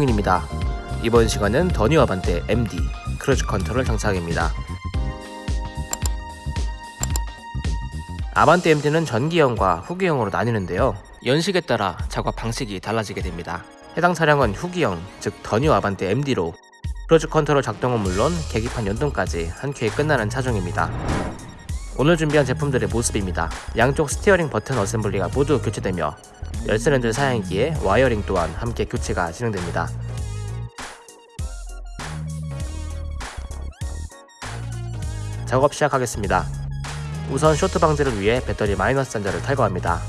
입니다 이번 시간은 더뉴 아반떼 MD cruise control 장착입니다. 아반떼 MD는 전기형과 후기형으로 나뉘는데요. 연식에 따라 작업 방식이 달라지게 됩니다. 해당 차량은 후기형, 즉 더뉴 아반떼 MD로 cruise control 작동은 물론 계기판 연동까지 한 큐에 끝나는 차종입니다. 오늘 준비한 제품들의 모습입니다. 양쪽 steering 버튼 assembly가 모두 교체되며 열선 핸들 사양이기에 wiring 또한 함께 교체가 진행됩니다. 작업 시작하겠습니다. 우선 쇼트 방지를 위해 배터리 마이너스 단자를 탈거합니다.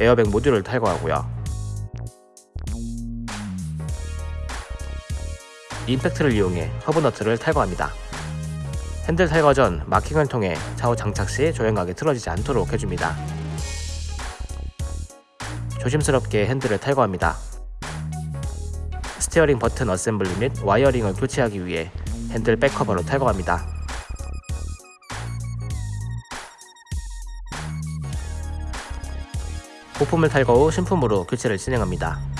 에어백 모듈을 탈거하고요. 임팩트를 이용해 허브 너트를 탈거합니다. 핸들 탈거 전 마킹을 통해 좌우 장착 시 조향각이 틀어지지 않도록 해줍니다. 조심스럽게 핸들을 탈거합니다. steering 버튼 assembly 및 wiring을 교체하기 위해 핸들 back cover도 탈거합니다. 부품을 탈거 후 신품으로 교체를 진행합니다.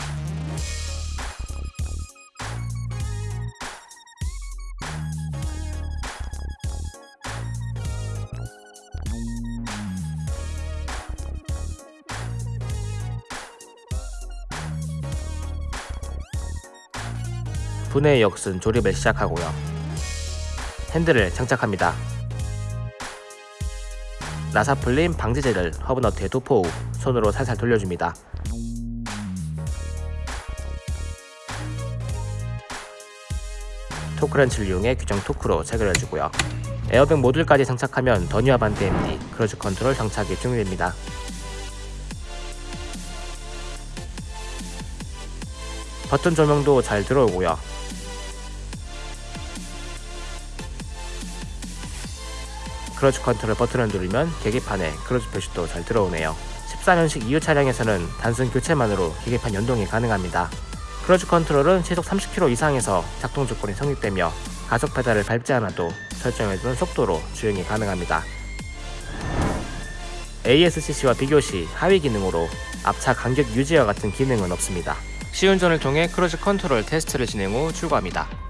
분해 역순 조립을 시작하고요. 핸들을 장착합니다. 나사 풀림 방지제를 허브너트에 도포 후 손으로 살살 돌려줍니다. 토크렌치를 이용해 규정 토크로 체결해주고요. 에어백 모듈까지 장착하면 더뉴 아반떼 MD cruise control 장착이 종료됩니다. 버튼 조명도 잘 들어오고요. cruise control 버튼을 누르면 계기판에 크루즈 표시도 잘 들어오네요. 14년식 이후 차량에서는 단순 교체만으로 계기판 연동이 가능합니다. cruise control은 시속 30km 이상에서 작동 조건이 성립되며 가속 페달을 밟지 않아도 설정해둔 속도로 주행이 가능합니다. ASCC와 비교 시 하위 기능으로 앞차 간격 유지와 같은 기능은 없습니다. 시운전을 통해 cruise control 테스트를 진행 후 출고합니다.